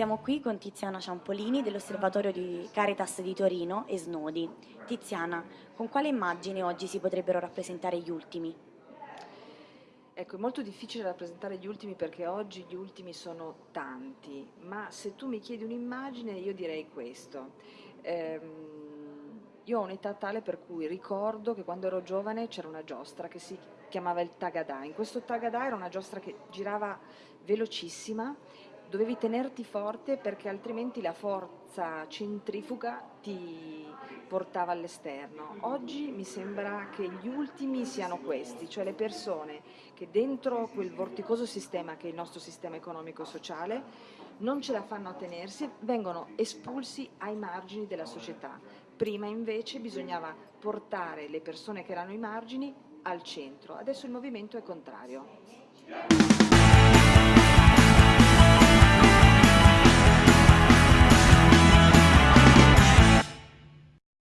qui con Tiziana Ciampolini dell'Osservatorio di Caritas di Torino e Snodi. Tiziana, con quale immagine oggi si potrebbero rappresentare gli ultimi? Ecco, è molto difficile rappresentare gli ultimi perché oggi gli ultimi sono tanti, ma se tu mi chiedi un'immagine io direi questo. Ehm, io ho un'età tale per cui ricordo che quando ero giovane c'era una giostra che si chiamava il Tagadà. In questo Tagadà era una giostra che girava velocissima, dovevi tenerti forte perché altrimenti la forza centrifuga ti portava all'esterno. Oggi mi sembra che gli ultimi siano questi, cioè le persone che dentro quel vorticoso sistema che è il nostro sistema economico-sociale non ce la fanno a tenersi, vengono espulsi ai margini della società. Prima invece bisognava portare le persone che erano ai margini al centro, adesso il movimento è contrario.